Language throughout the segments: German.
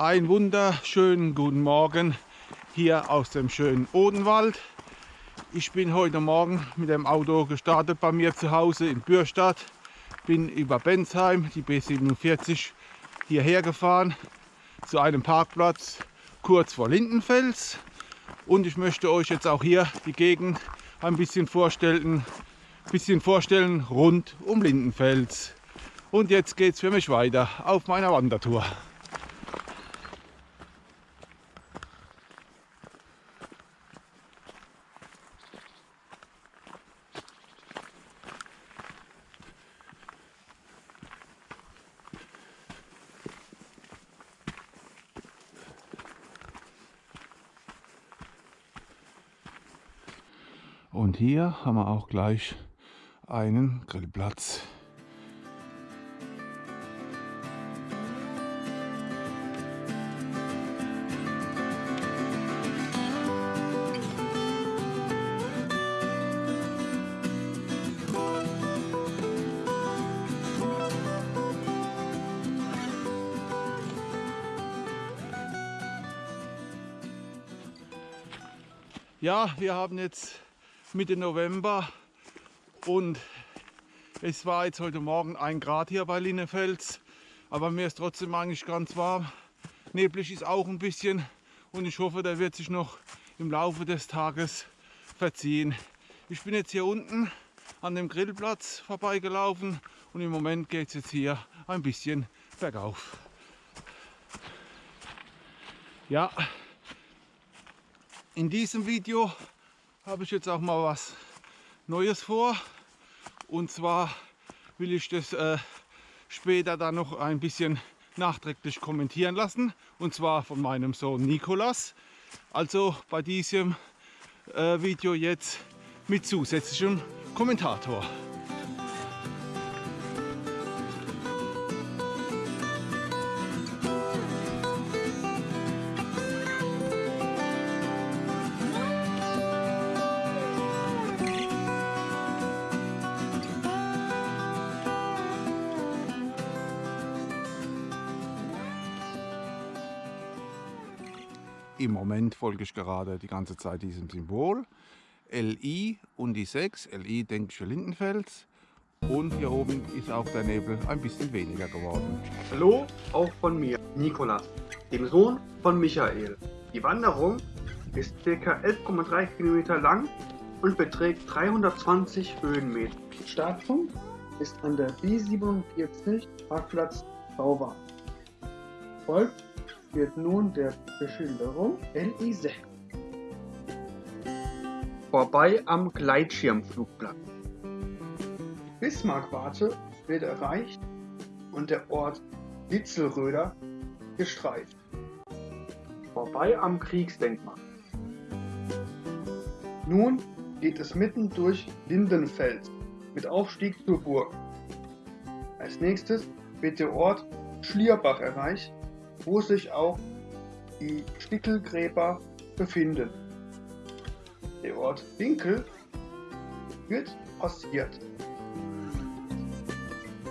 Ein wunderschönen guten Morgen hier aus dem schönen Odenwald. Ich bin heute Morgen mit dem Auto gestartet bei mir zu Hause in Bürstadt. Bin über Bensheim, die B47, hierher gefahren zu einem Parkplatz kurz vor Lindenfels. Und ich möchte euch jetzt auch hier die Gegend ein bisschen vorstellen, bisschen vorstellen rund um Lindenfels. Und jetzt geht es für mich weiter auf meiner Wandertour. Und hier haben wir auch gleich einen Grillplatz. Ja, wir haben jetzt Mitte November und es war jetzt heute Morgen ein Grad hier bei Linnefels, aber mir ist trotzdem eigentlich ganz warm. Neblig ist auch ein bisschen und ich hoffe, der wird sich noch im Laufe des Tages verziehen. Ich bin jetzt hier unten an dem Grillplatz vorbeigelaufen und im Moment geht es jetzt hier ein bisschen bergauf. Ja, in diesem Video habe ich jetzt auch mal was Neues vor. Und zwar will ich das äh, später dann noch ein bisschen nachträglich kommentieren lassen. Und zwar von meinem Sohn Nikolas. Also bei diesem äh, Video jetzt mit zusätzlichem Kommentator. Ich gerade die ganze Zeit diesem Symbol. LI und die 6. LI denke ich für Lindenfels. Und hier oben ist auch der Nebel ein bisschen weniger geworden. Hallo, auch von mir, Nikolas, dem Sohn von Michael. Die Wanderung ist ca. 11,3 Kilometer lang und beträgt 320 Höhenmeter. Startpunkt ist an der B47 Parkplatz Bauwart. Folgt wird nun der Beschilderung LI6. Vorbei am Gleitschirmflugplatz. Die Bismarckwarte wird erreicht und der Ort Witzelröder gestreift. Vorbei am Kriegsdenkmal. Nun geht es mitten durch Lindenfels mit Aufstieg zur Burg. Als nächstes wird der Ort Schlierbach erreicht wo sich auch die Stickelgräber befinden. Der Ort Winkel wird passiert.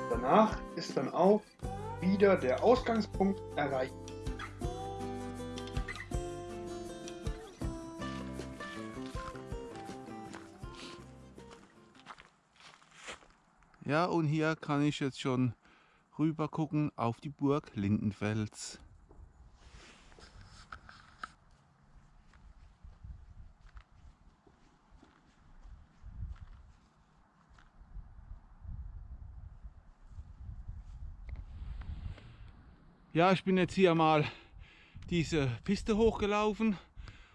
Danach ist dann auch wieder der Ausgangspunkt erreicht. Ja, und hier kann ich jetzt schon rüber gucken auf die Burg Lindenfels. Ja, ich bin jetzt hier mal diese Piste hochgelaufen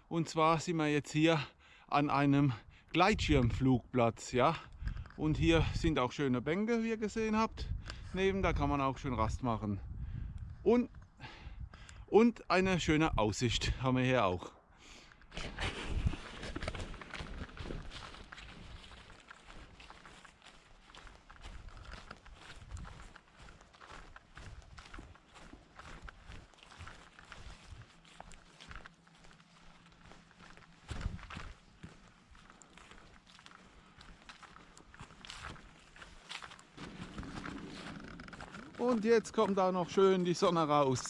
und zwar sind wir jetzt hier an einem Gleitschirmflugplatz, ja. Und hier sind auch schöne Bänke, wie ihr gesehen habt neben, da kann man auch schön Rast machen. Und, und eine schöne Aussicht haben wir hier auch. Und jetzt kommt da noch schön die Sonne raus.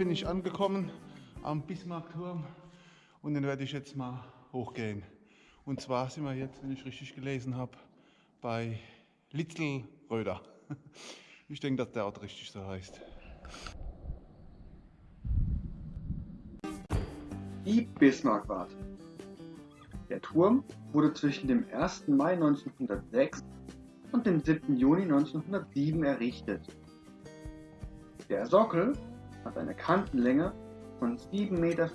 Bin ich angekommen am Bismarckturm und den werde ich jetzt mal hochgehen. Und zwar sind wir jetzt, wenn ich richtig gelesen habe, bei Litzelröder. Ich denke, dass der Ort richtig so heißt. Die Bismarckwarte. Der Turm wurde zwischen dem 1. Mai 1906 und dem 7. Juni 1907 errichtet. Der Sockel hat eine Kantenlänge von 7,40 Meter,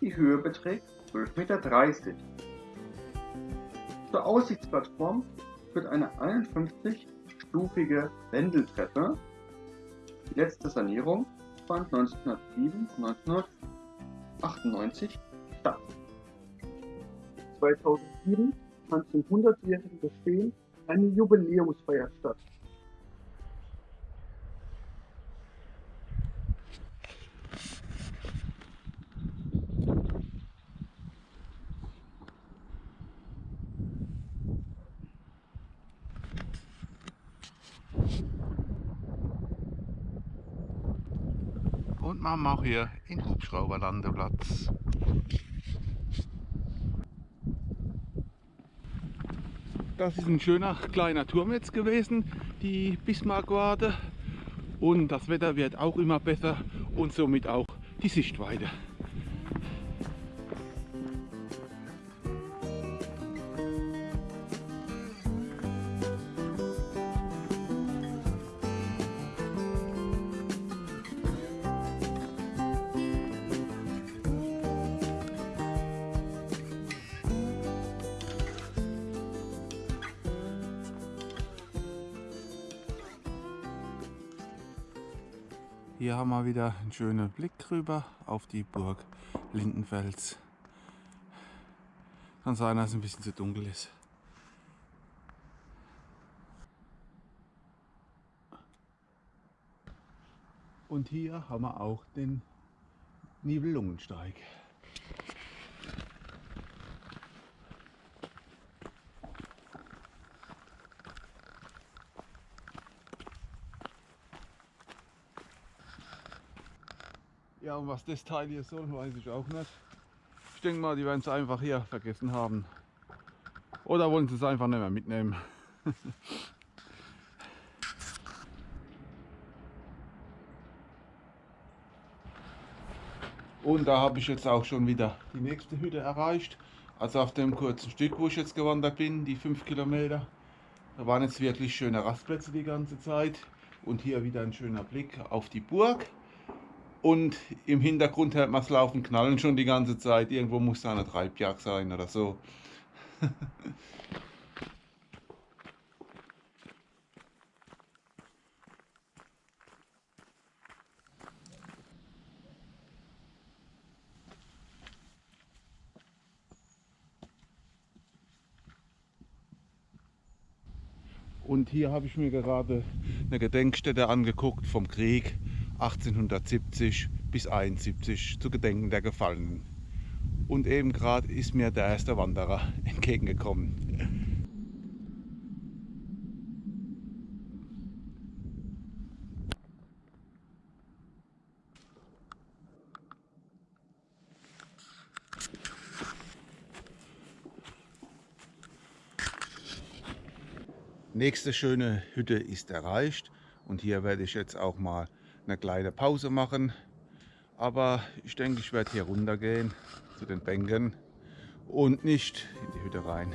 die Höhe beträgt 12,30 Meter. Zur Aussichtsplattform führt eine 51-stufige Wendeltreppe. Die letzte Sanierung fand 1907 und 1998 statt. 2007 fand zum 100-jährigen Bestehen eine Jubiläumsfeier statt. Und machen auch hier in Hubschrauberlandeplatz. Das ist ein schöner kleiner Turm jetzt gewesen, die Bismarckwarte. Und das Wetter wird auch immer besser und somit auch die Sichtweite. Haben wir wieder einen schönen Blick rüber auf die Burg Lindenfels. Kann sein, dass es ein bisschen zu dunkel ist. Und hier haben wir auch den Nibelungensteig. Und was das Teil hier soll, weiß ich auch nicht. Ich denke mal, die werden es einfach hier vergessen haben. Oder wollen sie es einfach nicht mehr mitnehmen. Und da habe ich jetzt auch schon wieder die nächste Hütte erreicht. Also auf dem kurzen Stück, wo ich jetzt gewandert bin, die 5 Kilometer. Da waren jetzt wirklich schöne Rastplätze die ganze Zeit. Und hier wieder ein schöner Blick auf die Burg. Und im Hintergrund hört man es laufen, knallen schon die ganze Zeit. Irgendwo muss da eine Treibjagd sein oder so. Und hier habe ich mir gerade eine Gedenkstätte angeguckt vom Krieg 1870 bis 71 zu Gedenken der Gefallenen. Und eben gerade ist mir der erste Wanderer entgegengekommen. Nächste schöne Hütte ist erreicht und hier werde ich jetzt auch mal eine kleine Pause machen. Aber ich denke, ich werde hier runtergehen zu den Bänken und nicht in die Hütte rein.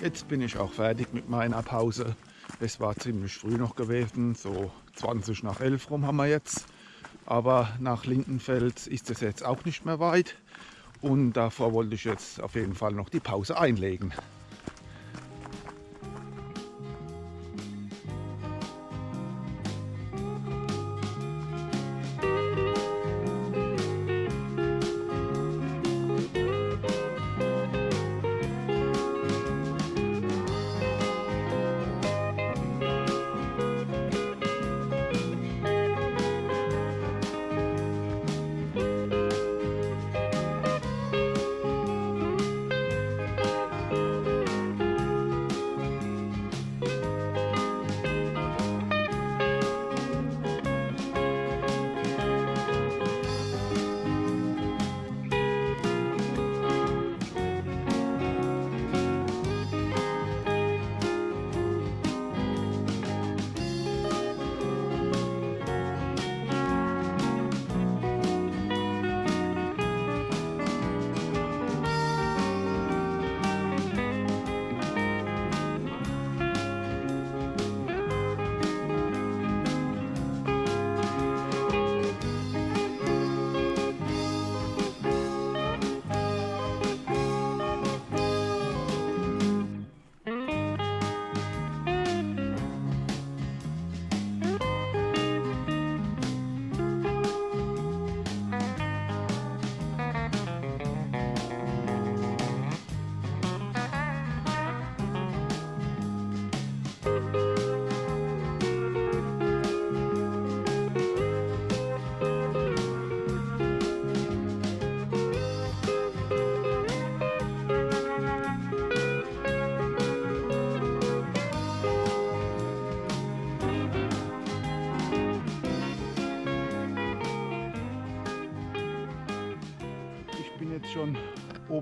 Jetzt bin ich auch fertig mit meiner Pause. Es war ziemlich früh noch gewesen, so 20 nach 11 rum haben wir jetzt. Aber nach Lindenfels ist es jetzt auch nicht mehr weit. Und davor wollte ich jetzt auf jeden Fall noch die Pause einlegen.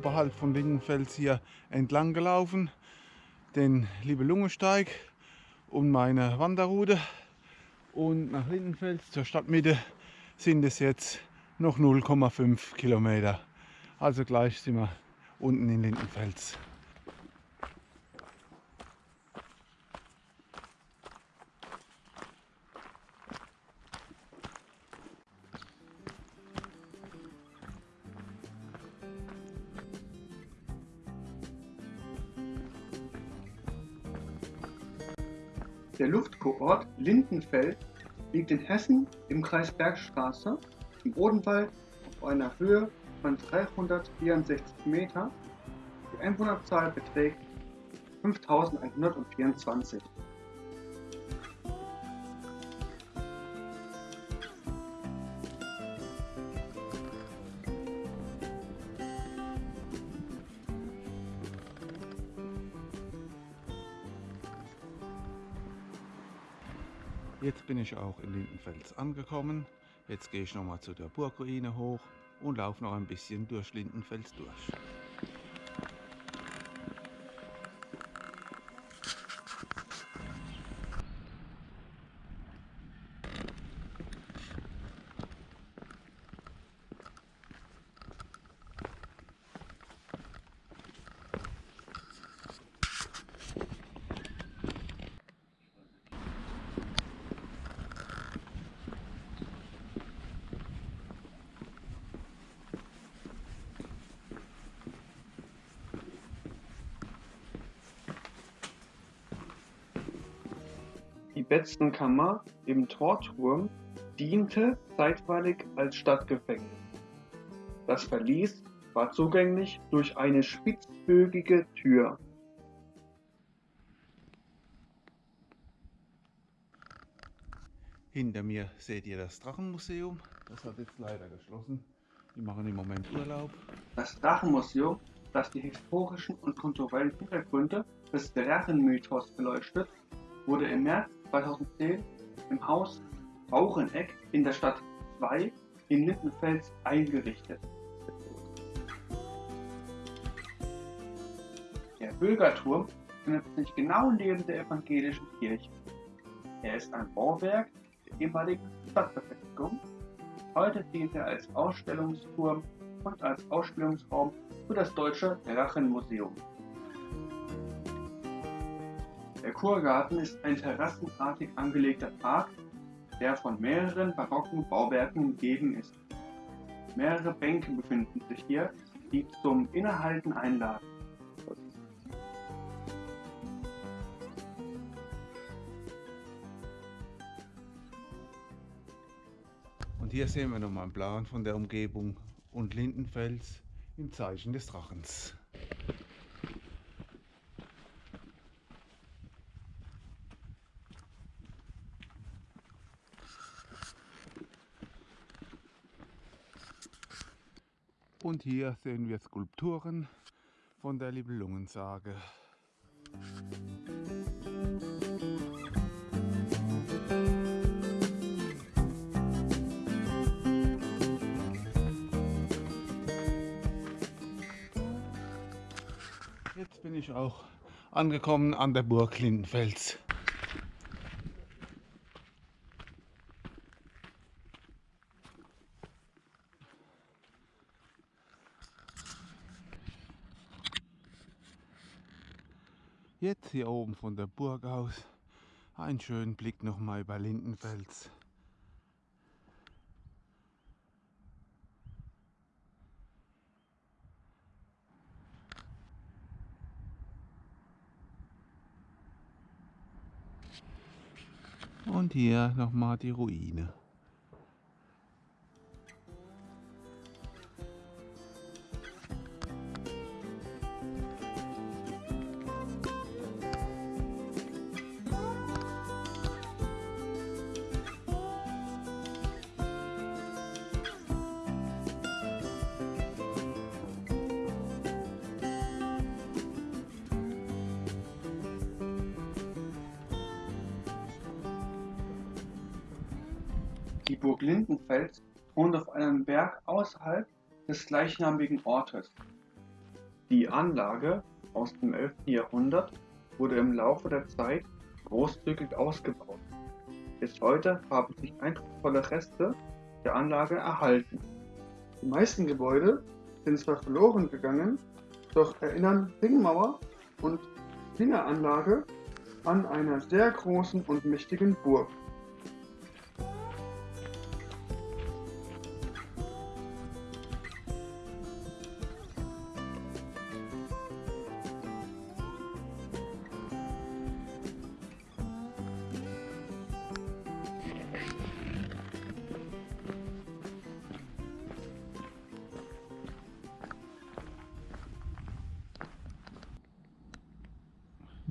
Oberhalb von Lindenfels hier entlang gelaufen, den Liebe-Lunge-Steig und meine Wanderroute. Und nach Lindenfels zur Stadtmitte sind es jetzt noch 0,5 Kilometer. Also gleich sind wir unten in Lindenfels. Der Luftkurort Lindenfeld liegt in Hessen im Kreis Bergstraße im Odenwald auf einer Höhe von 364 Meter. Die Einwohnerzahl beträgt 5124. ich auch in Lindenfels angekommen. Jetzt gehe ich nochmal zu der Burgruine hoch und laufe noch ein bisschen durch Lindenfels durch. Die Betzenkammer im Torturm diente zeitweilig als Stadtgefängnis. Das Verlies war zugänglich durch eine spitzbögige Tür. Hinter mir seht ihr das Drachenmuseum. Das hat jetzt leider geschlossen. Die machen im Moment Urlaub. Das Drachenmuseum, das die historischen und kulturellen Hintergründe des Drachenmythos beleuchtet, wurde im März 2010 im Haus Raucheneck in der Stadt 2 in Lindenfels eingerichtet. Der Bürgerturm befindet sich genau neben der evangelischen Kirche. Er ist ein Bauwerk der ehemaligen Stadtbefestigung. Heute dient er als Ausstellungsturm und als Ausstellungsraum für das Deutsche Drachenmuseum. Der Kurgarten ist ein terrassenartig angelegter Park, der von mehreren barocken Bauwerken umgeben ist. Mehrere Bänke befinden sich hier, die zum Innehalten einladen. Und hier sehen wir nochmal einen Plan von der Umgebung und Lindenfels im Zeichen des Drachens. Und hier sehen wir Skulpturen von der Libellungensage. Jetzt bin ich auch angekommen an der Burg Lindenfels. Hier oben von der Burg aus einen schönen Blick nochmal über Lindenfels. Und hier nochmal die Ruine. Die Burg Lindenfels thront auf einem Berg außerhalb des gleichnamigen Ortes. Die Anlage aus dem 11. Jahrhundert wurde im Laufe der Zeit großzügig ausgebaut. Bis heute haben sich eindrucksvolle Reste der Anlage erhalten. Die meisten Gebäude sind zwar verloren gegangen, doch erinnern Ringmauer und Fingeranlage an einer sehr großen und mächtigen Burg.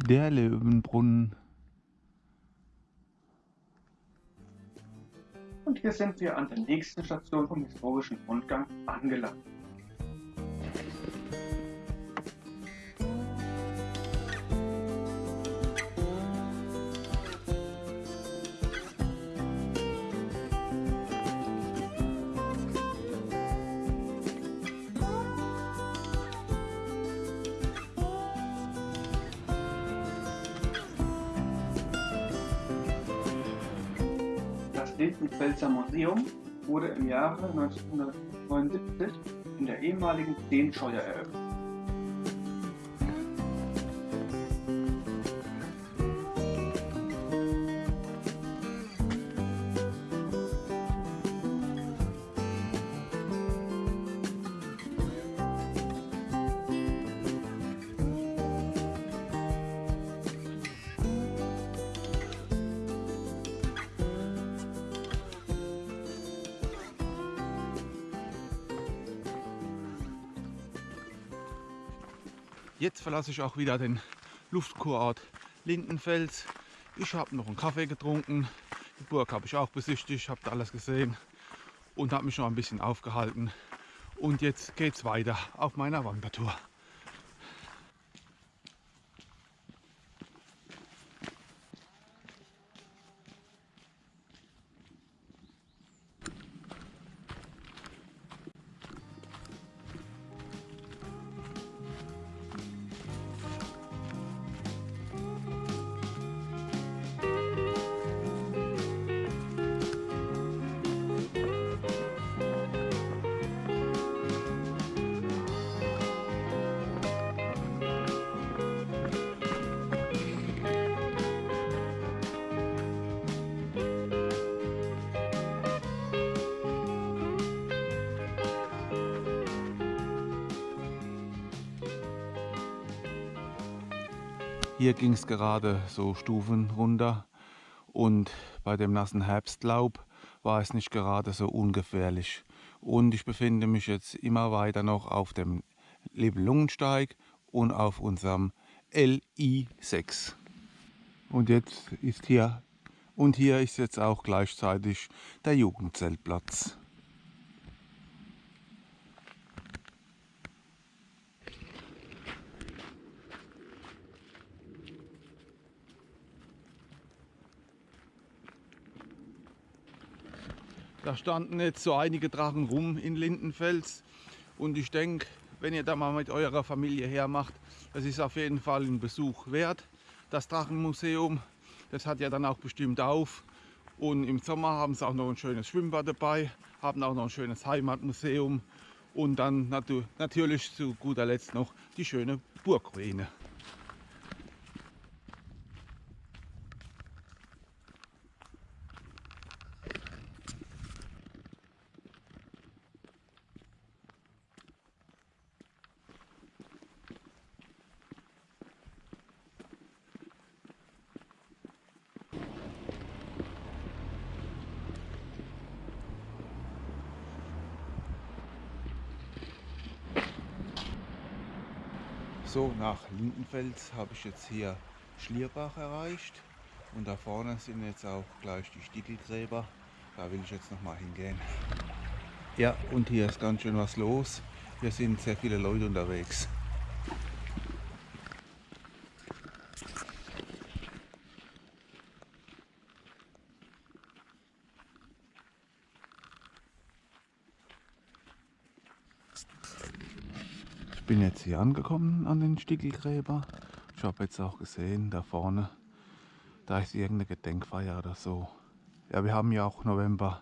Der Löwenbrunnen. Und hier sind wir an der nächsten Station vom historischen Rundgang angelangt. Museum wurde im Jahre 1979 in der ehemaligen Steenscheuer eröffnet. Jetzt verlasse ich auch wieder den Luftkurort Lindenfels. Ich habe noch einen Kaffee getrunken. Die Burg habe ich auch besichtigt, habe alles gesehen und habe mich noch ein bisschen aufgehalten. Und jetzt geht es weiter auf meiner Wandertour. Hier ging es gerade so Stufen runter und bei dem nassen Herbstlaub war es nicht gerade so ungefährlich. Und ich befinde mich jetzt immer weiter noch auf dem Lebelungensteig und auf unserem LI6. Und jetzt ist hier und hier ist jetzt auch gleichzeitig der Jugendzeltplatz. Da standen jetzt so einige Drachen rum in Lindenfels und ich denke, wenn ihr da mal mit eurer Familie hermacht, das ist auf jeden Fall ein Besuch wert. Das Drachenmuseum, das hat ja dann auch bestimmt auf und im Sommer haben sie auch noch ein schönes Schwimmbad dabei, haben auch noch ein schönes Heimatmuseum und dann natürlich zu guter Letzt noch die schöne Burgruine. So, nach Lindenfels habe ich jetzt hier Schlierbach erreicht. Und da vorne sind jetzt auch gleich die Stiegelgräber. Da will ich jetzt noch mal hingehen. Ja, und hier ist ganz schön was los. Hier sind sehr viele Leute unterwegs. Bin jetzt hier angekommen an den Stickelgräber. Ich habe jetzt auch gesehen, da vorne, da ist irgendeine Gedenkfeier oder so. Ja, wir haben ja auch November,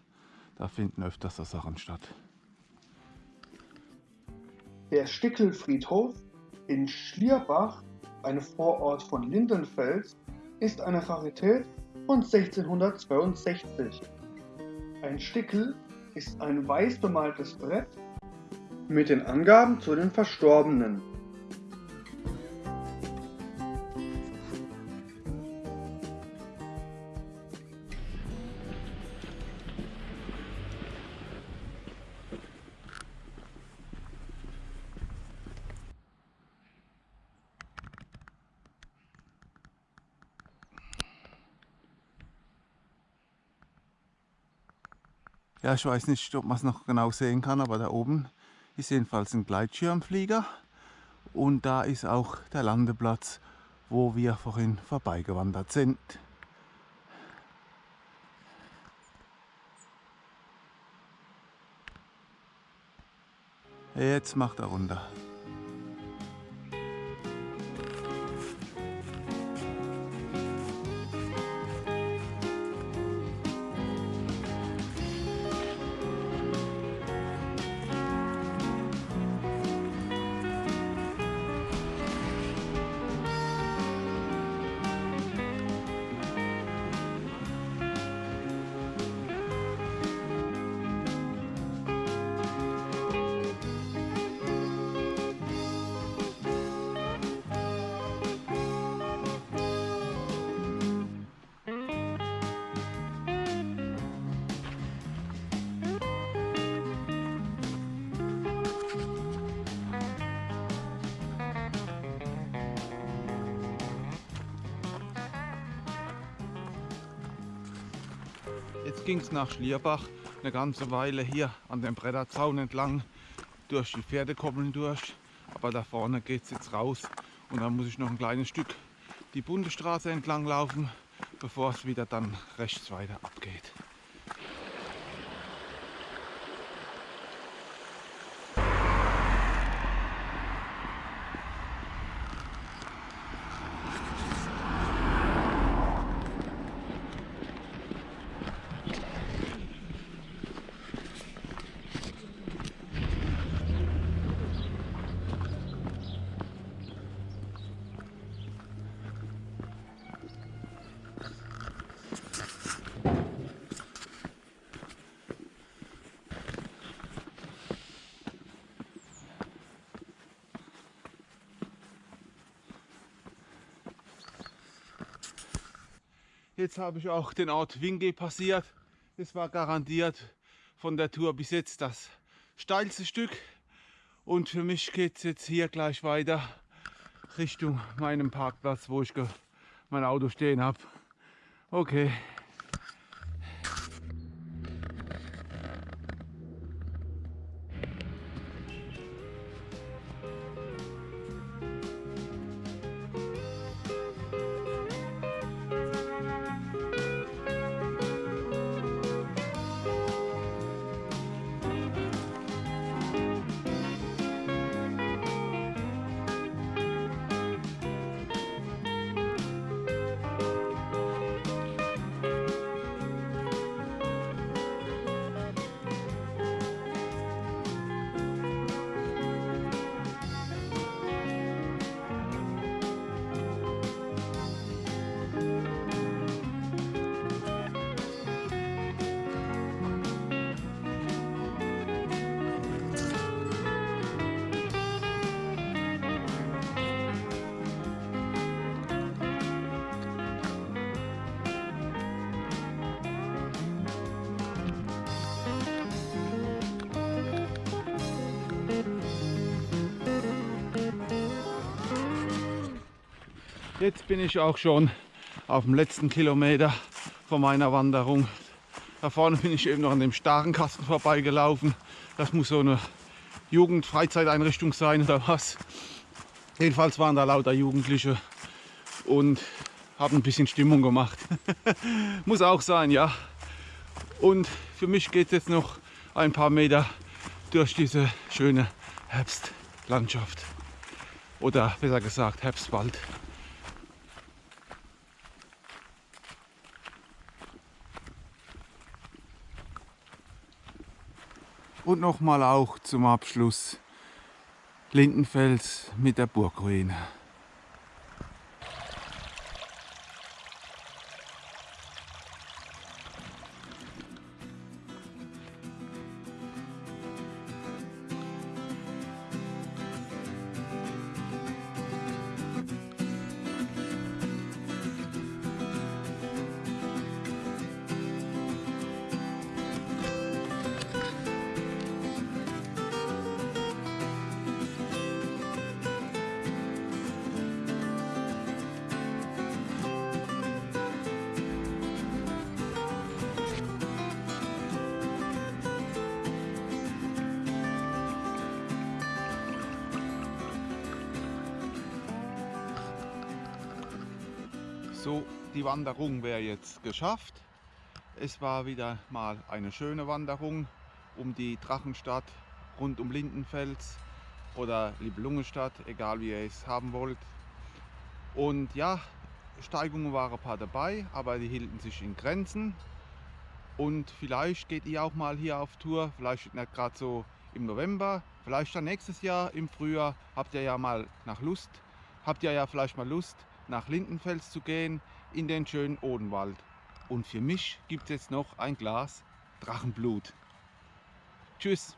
da finden öfters so Sachen statt. Der Stickelfriedhof in Schlierbach, ein Vorort von Lindenfels, ist eine Rarität von 1662. Ein Stickel ist ein weiß bemaltes Brett mit den Angaben zu den Verstorbenen. Ja, ich weiß nicht, ob man es noch genau sehen kann, aber da oben ist jedenfalls ein Gleitschirmflieger und da ist auch der Landeplatz, wo wir vorhin vorbeigewandert sind. Jetzt macht er runter. Ging es nach Schlierbach eine ganze Weile hier an dem Bretterzaun entlang durch die Pferdekoppeln durch. Aber da vorne geht es jetzt raus und dann muss ich noch ein kleines Stück die Bundesstraße entlang laufen, bevor es wieder dann rechts weiter abgeht. Jetzt habe ich auch den Ort Winge passiert. Das war garantiert von der Tour bis jetzt das steilste Stück. Und für mich geht es jetzt hier gleich weiter Richtung meinem Parkplatz, wo ich mein Auto stehen habe. Okay. Jetzt bin ich auch schon auf dem letzten Kilometer von meiner Wanderung. Da vorne bin ich eben noch an dem Starenkasten vorbeigelaufen. Das muss so eine Jugendfreizeiteinrichtung sein oder was. Jedenfalls waren da lauter Jugendliche und haben ein bisschen Stimmung gemacht. muss auch sein, ja. Und für mich geht es jetzt noch ein paar Meter durch diese schöne Herbstlandschaft. Oder besser gesagt Herbstwald. Und nochmal auch zum Abschluss Lindenfels mit der Burgruine. So, die Wanderung wäre jetzt geschafft. Es war wieder mal eine schöne Wanderung um die Drachenstadt rund um Lindenfels oder Libelungenstadt, egal wie ihr es haben wollt. Und ja, Steigungen waren ein paar dabei, aber die hielten sich in Grenzen. Und vielleicht geht ihr auch mal hier auf Tour, vielleicht nicht gerade so im November, vielleicht dann nächstes Jahr im Frühjahr. Habt ihr ja mal nach Lust, habt ihr ja vielleicht mal Lust, nach Lindenfels zu gehen, in den schönen Odenwald. Und für mich gibt es noch ein Glas Drachenblut. Tschüss.